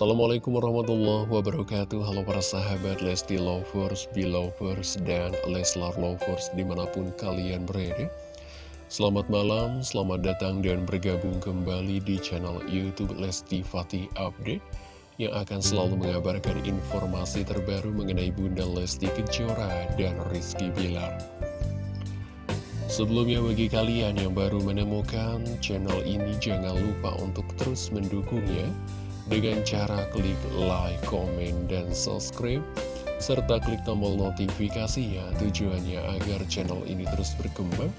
Assalamualaikum warahmatullahi wabarakatuh. Halo para sahabat Lesti Lovers, Belovers, dan Leslar Lovers di mana pun kalian berada. Selamat malam, selamat datang dan bergabung kembali di channel Youtube Lesti Fatih Update Yang akan selalu mengabarkan informasi terbaru mengenai Bunda Lesti Kejora dan Rizky Bilar. Sebelumnya bagi kalian yang baru menemukan channel ini jangan lupa untuk terus mendukungnya dengan cara klik like, komen, dan subscribe, serta klik tombol notifikasinya tujuannya agar channel ini terus berkembang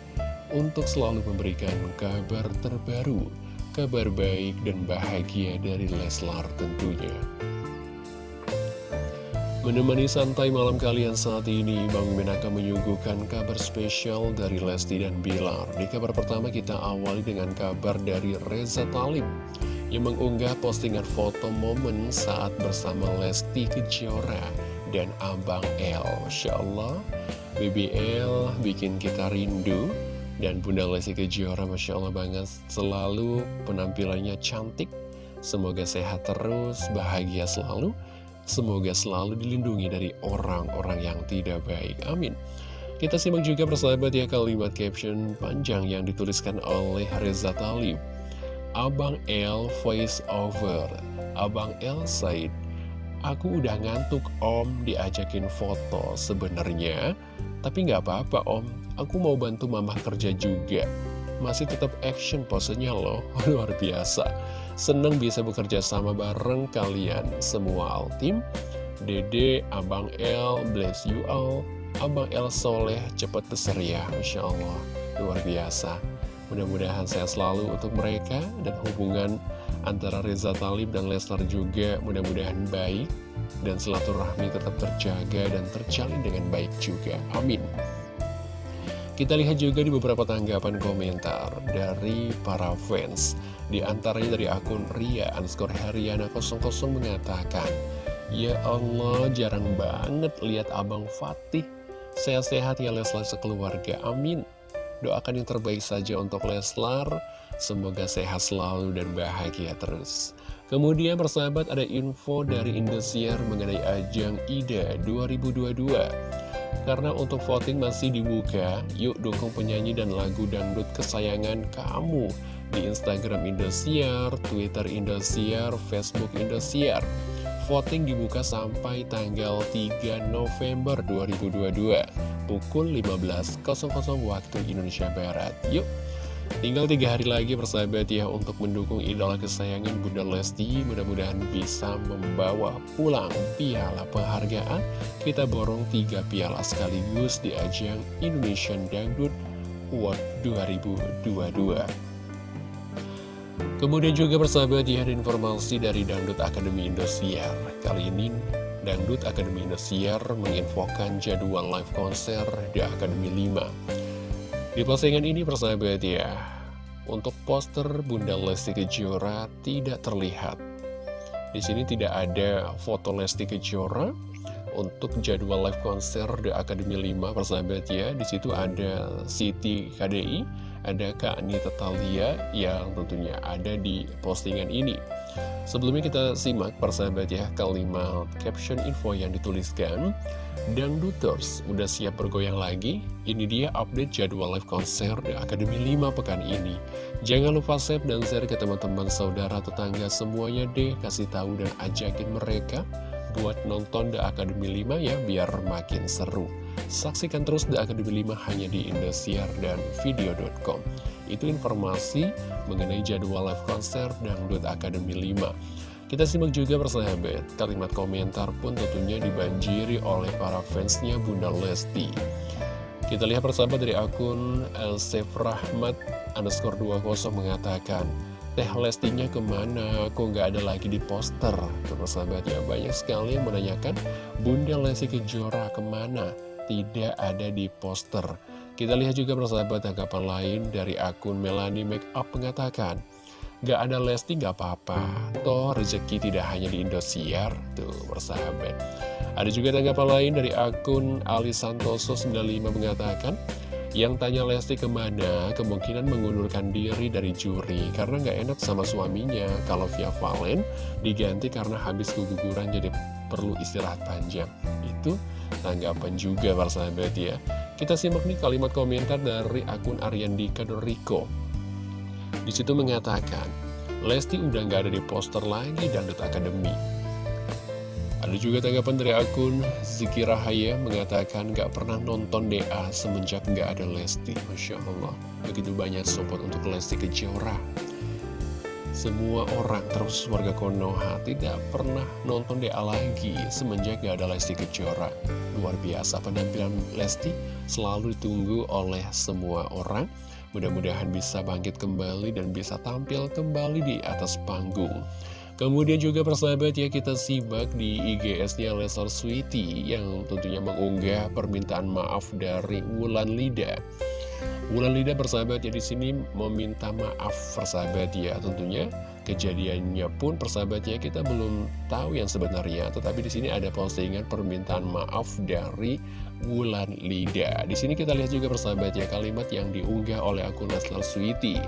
untuk selalu memberikan kabar terbaru, kabar baik dan bahagia dari Leslar tentunya. Menemani santai malam kalian saat ini, Bang Mimin akan menyuguhkan kabar spesial dari Lesti dan Bilar. Di kabar pertama kita awali dengan kabar dari Reza Talib yang mengunggah postingan foto momen saat bersama Lesti Kejora dan Abang L. Masya Allah, BBL bikin kita rindu dan Bunda Lesti Kejora Masya Allah banget selalu penampilannya cantik. Semoga sehat terus, bahagia selalu. Semoga selalu dilindungi dari orang-orang yang tidak baik. Amin. Kita simak juga persahabat ya kalimat caption panjang yang dituliskan oleh Reza Talib. Abang L voice over. Abang L said Aku udah ngantuk om diajakin foto sebenarnya. Tapi nggak apa-apa om. Aku mau bantu mama kerja juga. Masih tetap action posenya loh. Luar biasa. Seneng bisa bekerja sama bareng kalian Semua tim. Dede, Abang L, bless you all. Abang L soleh cepet besar ya Masya Allah. Luar biasa Mudah-mudahan sehat selalu untuk mereka dan hubungan antara Reza Talib dan Lesnar juga mudah-mudahan baik dan silaturahmi tetap terjaga dan terjalin dengan baik juga. Amin. Kita lihat juga di beberapa tanggapan komentar dari para fans. Di antaranya dari akun Ria underscore Heriana 00 mengatakan, Ya Allah, jarang banget lihat Abang Fatih. Sehat-sehat ya Leslar sekeluarga, amin. Doakan yang terbaik saja untuk Leslar. Semoga sehat selalu dan bahagia terus. Kemudian persahabat ada info dari Indosiar mengenai ajang IDA 2022 Karena untuk voting masih dibuka Yuk dukung penyanyi dan lagu dangdut kesayangan kamu Di Instagram Indosiar, Twitter Indosiar, Facebook Indosiar Voting dibuka sampai tanggal 3 November 2022 pukul 15.00 waktu Indonesia Barat. Yuk, tinggal tiga hari lagi persahabat ya untuk mendukung idola kesayangan Bunda Lesti. Mudah-mudahan bisa membawa pulang piala penghargaan. Kita borong tiga piala sekaligus di ajang Indonesian Dangdut World 2022. Kemudian juga persahabat ya ada informasi dari Dangdut Akademi Indosiar. Kali ini Dangdut Akademi Indosiar menginfokan jadwal live konser di Akademi 5 Di postingan ini persahabat ya Untuk poster Bunda Lesti Kejora tidak terlihat. Di sini tidak ada foto Lesti Kejora untuk jadwal live konser di Akademi 5 persahabat ya. Di situ ada Siti KDI ada Kak Anita Talia yang tentunya ada di postingan ini. Sebelumnya kita simak persahabat ya kalimat caption info yang dituliskan. Dangduters udah siap bergoyang lagi? Ini dia update jadwal live konser di Akademi 5 pekan ini. Jangan lupa save dan share ke teman-teman saudara tetangga semuanya deh. Kasih tahu dan ajakin mereka buat nonton The Academy 5 ya biar makin seru. Saksikan terus The Academy 5 hanya di Indosiar dan video.com. Itu informasi mengenai jadwal live konser Dangdut Academy 5. Kita simak juga persahabat, kalimat komentar pun tentunya dibanjiri oleh para fansnya Bunda Lesti. Kita lihat persahabat dari akun Elsef Rahmat underscore 20 mengatakan, Teh Lestinya ke mana? Kok nggak ada lagi di poster? Terus sahabat ya, banyak sekali yang menanyakan Bunda Lesti Kejora ke mana? Tidak ada di poster. Kita lihat juga persahabat tanggapan lain dari akun Melanie Makeup mengatakan, Gak ada Lesti gak apa-apa, toh rezeki tidak hanya di Indosiar, tuh persahabat. Ada juga tanggapan lain dari akun Ali Santoso 95 mengatakan, Yang tanya Lesti ke mana, kemungkinan mengundurkan diri dari juri karena nggak enak sama suaminya. Kalau via Valen diganti karena habis keguguran jadi perlu istirahat panjang. Itu tanggapan juga para sahabat ya. Kita simak nih kalimat komentar dari akun Ariandika Doriko. Di situ mengatakan, Lesti udah nggak ada di poster lagi dan Academy. Ada juga tanggapan dari akun Ziki Rahaya mengatakan gak pernah nonton DA semenjak gak ada Lesti. Masya Allah, begitu banyak support untuk Lesti Kejora. Semua orang, terus warga Konoha, tidak pernah nonton DA lagi semenjak gak ada Lesti Kejora. Luar biasa penampilan Lesti selalu ditunggu oleh semua orang. Mudah-mudahan bisa bangkit kembali dan bisa tampil kembali di atas panggung. Kemudian juga persahabat ya kita simak di IGS-nya Lesar Sweety yang tentunya mengunggah permintaan maaf dari Wulan Lida. Wulan Lida persahabat ya di sini meminta maaf persahabat ya tentunya kejadiannya pun persahabat ya kita belum tahu yang sebenarnya tetapi di sini ada postingan permintaan maaf dari Wulan Lida. Di sini kita lihat juga persahabat ya kalimat yang diunggah oleh akun Leslar Sweety.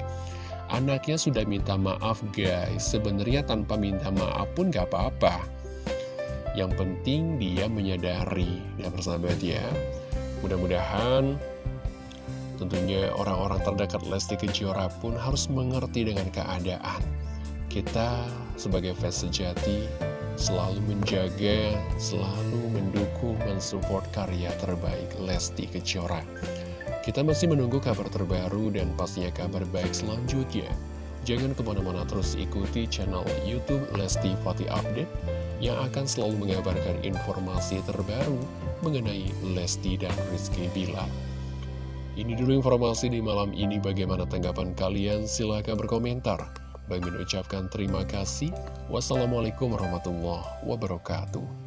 Anaknya sudah minta maaf guys. Sebenarnya tanpa minta maaf pun gak apa-apa. Yang penting dia menyadari Ya persahabat ya. Mudah-mudahan Tentunya orang-orang terdekat Lesti Kejora pun harus mengerti dengan keadaan. Kita sebagai fans sejati selalu menjaga, selalu mendukung, mensupport karya terbaik Lesti Kejora kita masih menunggu kabar terbaru dan pastinya kabar baik selanjutnya. Jangan ke mana-mana terus ikuti channel Youtube Lesti Fatih Update yang akan selalu mengabarkan informasi terbaru mengenai Lesti dan Rizky Bilar. Ini dulu informasi di malam ini bagaimana tanggapan kalian silahkan berkomentar. Bagi mengucapkan terima kasih. Wassalamualaikum warahmatullahi wabarakatuh.